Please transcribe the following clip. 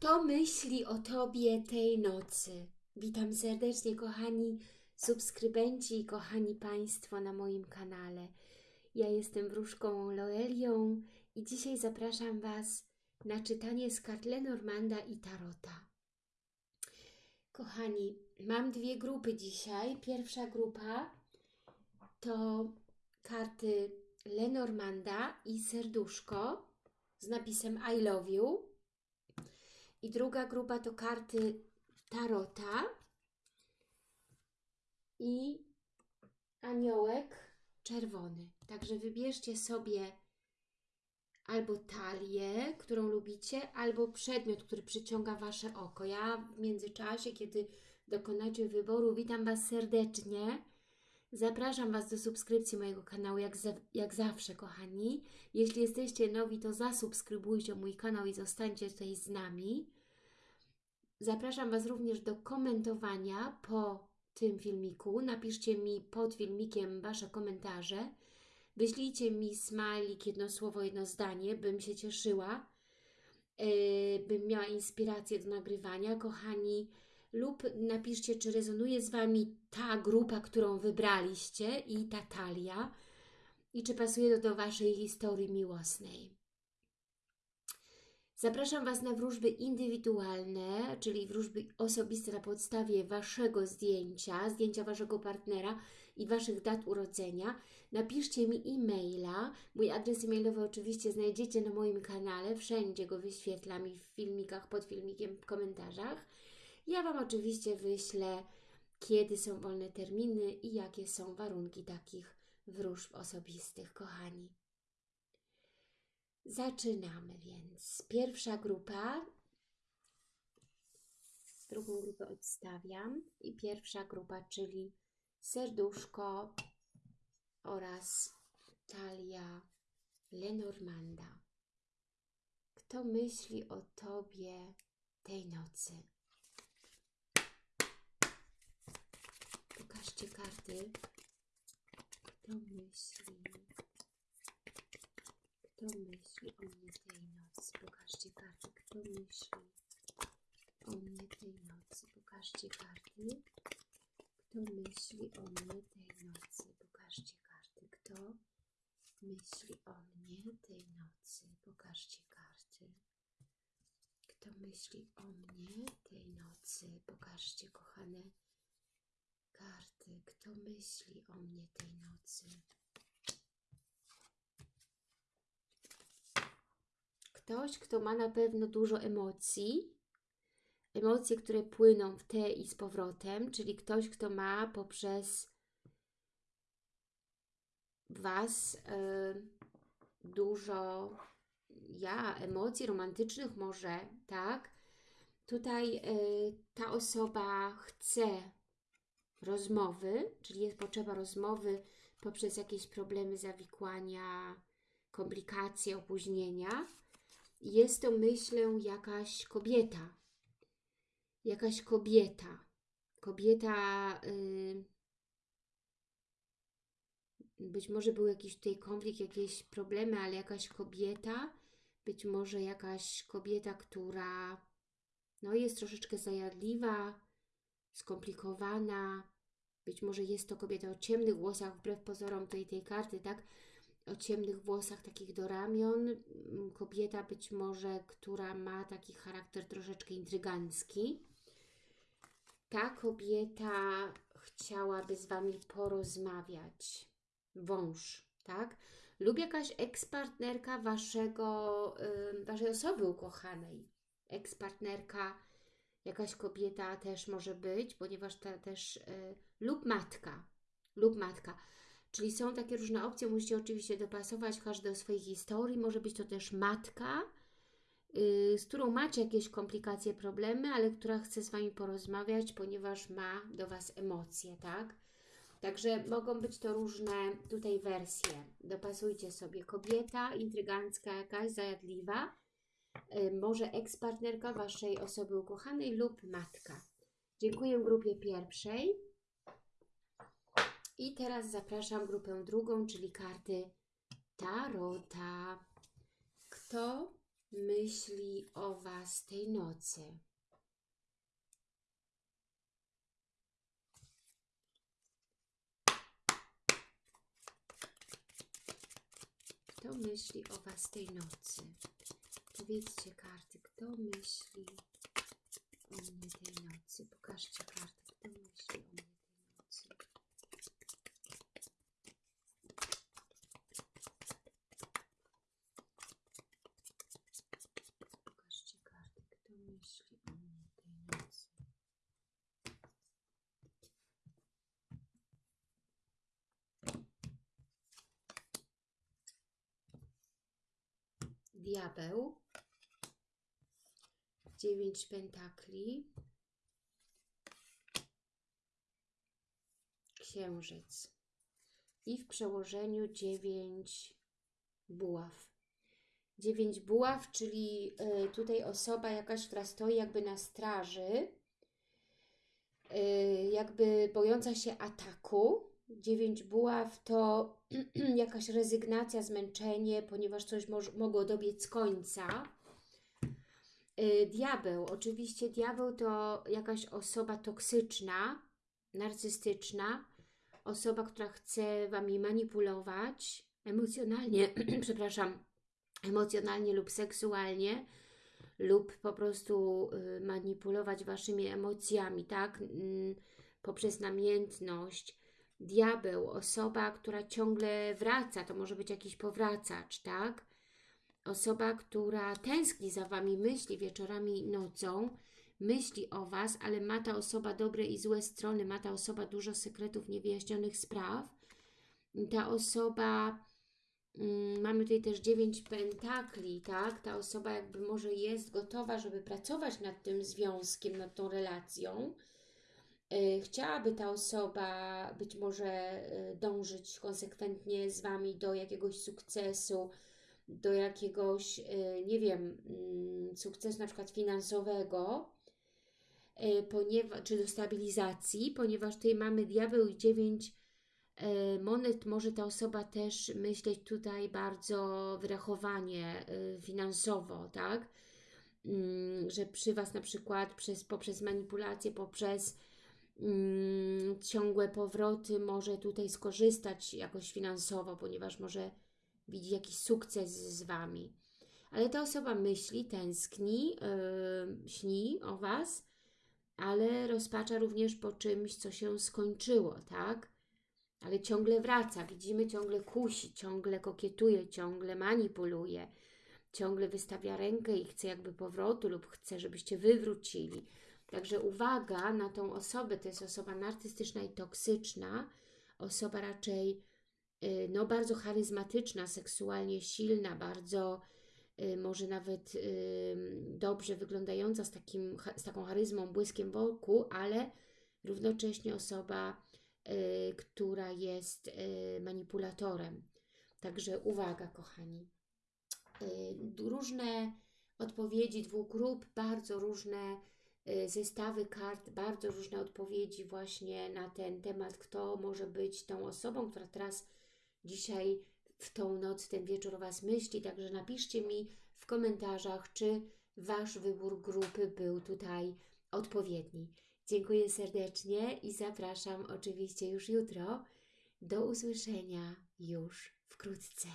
Kto myśli o Tobie tej nocy? Witam serdecznie, kochani subskrybenci i kochani Państwo na moim kanale. Ja jestem wróżką Loelią i dzisiaj zapraszam Was na czytanie z kart Lenormanda i Tarota. Kochani, mam dwie grupy dzisiaj. Pierwsza grupa to karty Lenormanda i serduszko z napisem I love you. I druga grupa to karty Tarota i aniołek czerwony. Także wybierzcie sobie albo talię, którą lubicie, albo przedmiot, który przyciąga Wasze oko. Ja w międzyczasie, kiedy dokonacie wyboru, witam Was serdecznie. Zapraszam Was do subskrypcji mojego kanału, jak, jak zawsze, kochani. Jeśli jesteście nowi, to zasubskrybujcie mój kanał i zostańcie tutaj z nami. Zapraszam Was również do komentowania po tym filmiku. Napiszcie mi pod filmikiem Wasze komentarze. Wyślijcie mi smajlik, jedno słowo, jedno zdanie, bym się cieszyła, yy, bym miała inspirację do nagrywania, kochani. Lub napiszcie, czy rezonuje z Wami ta grupa, którą wybraliście i ta talia i czy pasuje to do Waszej historii miłosnej. Zapraszam Was na wróżby indywidualne, czyli wróżby osobiste na podstawie Waszego zdjęcia, zdjęcia Waszego partnera i Waszych dat urodzenia. Napiszcie mi e-maila. Mój adres e-mailowy oczywiście znajdziecie na moim kanale. Wszędzie go wyświetlam i w filmikach, pod filmikiem, w komentarzach. Ja Wam oczywiście wyślę, kiedy są wolne terminy i jakie są warunki takich wróżb osobistych, kochani. Zaczynamy więc. Pierwsza grupa. Drugą grupę odstawiam. I pierwsza grupa, czyli serduszko oraz talia Lenormanda. Kto myśli o Tobie tej nocy? Pokażcie karty. Kto myśli? Kto myśli o mnie tej nocy? Pokażcie karty. Kto myśli o mnie tej nocy? Pokażcie karty. Kto myśli o mnie tej nocy? Pokażcie karty. Kto myśli o mnie tej nocy? Pokażcie karty. Kto myśli o mnie tej nocy? Pokażcie, kochane karty. Kto myśli o mnie tej nocy? Ktoś, kto ma na pewno dużo emocji, emocje, które płyną w te i z powrotem, czyli ktoś, kto ma poprzez Was y, dużo ja, emocji romantycznych może, tak? Tutaj y, ta osoba chce rozmowy, czyli jest potrzeba rozmowy poprzez jakieś problemy zawikłania, komplikacje, opóźnienia. Jest to, myślę, jakaś kobieta. Jakaś kobieta. Kobieta... Yy, być może był jakiś tutaj konflikt, jakieś problemy, ale jakaś kobieta, być może jakaś kobieta, która no, jest troszeczkę zajadliwa, skomplikowana, być może jest to kobieta o ciemnych włosach, wbrew pozorom tej, tej karty, tak? O ciemnych włosach, takich do ramion. Kobieta być może, która ma taki charakter troszeczkę intrygancki. Ta kobieta chciałaby z Wami porozmawiać. Wąż, tak? Lub jakaś ekspartnerka Waszego, Waszej osoby ukochanej. Ekspartnerka jakaś kobieta też może być, ponieważ ta też, y, lub matka, lub matka. Czyli są takie różne opcje, musicie oczywiście dopasować każde do swojej historii. Może być to też matka, y, z którą macie jakieś komplikacje, problemy, ale która chce z Wami porozmawiać, ponieważ ma do Was emocje, tak? Także mogą być to różne tutaj wersje. Dopasujcie sobie. Kobieta, intrygancka jakaś, zajadliwa, może ekspartnerka Waszej osoby ukochanej lub matka. Dziękuję grupie pierwszej. I teraz zapraszam grupę drugą, czyli karty Tarota. Kto myśli o Was tej nocy? Kto myśli o Was tej nocy? Powiedzcie karty, kto myśli o mnie tej nocy? Pokażcie karty, kto myśli o mnie tej nocy. Pokażcie karty, kto myśli o mnie tej nocy. Diabeł, dziewięć pentakli, księżyc i w przełożeniu dziewięć buław. Dziewięć buław, czyli y, tutaj osoba jakaś, która stoi jakby na straży, y, jakby bojąca się ataku. Dziewięć buław to jakaś rezygnacja, zmęczenie, ponieważ coś mogło dobiec końca. Y, Diabeł, oczywiście diabeł to jakaś osoba toksyczna, narcystyczna, osoba, która chce Wami manipulować emocjonalnie, przepraszam, emocjonalnie lub seksualnie, lub po prostu y, manipulować Waszymi emocjami, tak? Poprzez namiętność. Diabeł, osoba, która ciągle wraca, to może być jakiś powracacz, tak? Osoba, która tęskni za Wami, myśli wieczorami i nocą, myśli o Was, ale ma ta osoba dobre i złe strony, ma ta osoba dużo sekretów, niewyjaśnionych spraw. Ta osoba, mm, mamy tutaj też dziewięć pentakli, tak? Ta osoba jakby może jest gotowa, żeby pracować nad tym związkiem, nad tą relacją. Y, Chciałaby ta osoba być może y, dążyć konsekwentnie z Wami do jakiegoś sukcesu, do jakiegoś, y, nie wiem, mm, sukcesu na przykład finansowego, ponieważ, czy do stabilizacji, ponieważ tutaj mamy diabeł i dziewięć monet, może ta osoba też myśleć tutaj bardzo wyrachowanie finansowo, tak? Mm, Że przy Was na przykład przez, poprzez manipulację, poprzez mm, ciągłe powroty może tutaj skorzystać jakoś finansowo, ponieważ może widzi jakiś sukces z Wami. Ale ta osoba myśli, tęskni, yy, śni o Was, ale rozpacza również po czymś, co się skończyło, tak? Ale ciągle wraca, widzimy, ciągle kusi, ciągle kokietuje, ciągle manipuluje, ciągle wystawia rękę i chce jakby powrotu lub chce, żebyście wy wrócili. Także uwaga na tą osobę, to jest osoba narcystyczna i toksyczna, osoba raczej y, no, bardzo charyzmatyczna, seksualnie silna, bardzo y, może nawet y, dobrze wyglądająca z, takim, z taką charyzmą, błyskiem wokół, ale równocześnie osoba, która jest manipulatorem. Także uwaga, kochani. Różne odpowiedzi dwóch grup, bardzo różne zestawy kart, bardzo różne odpowiedzi właśnie na ten temat, kto może być tą osobą, która teraz dzisiaj w tą noc, ten wieczór Was myśli. Także napiszcie mi w komentarzach, czy Wasz wybór grupy był tutaj odpowiedni. Dziękuję serdecznie i zapraszam oczywiście już jutro. Do usłyszenia już wkrótce.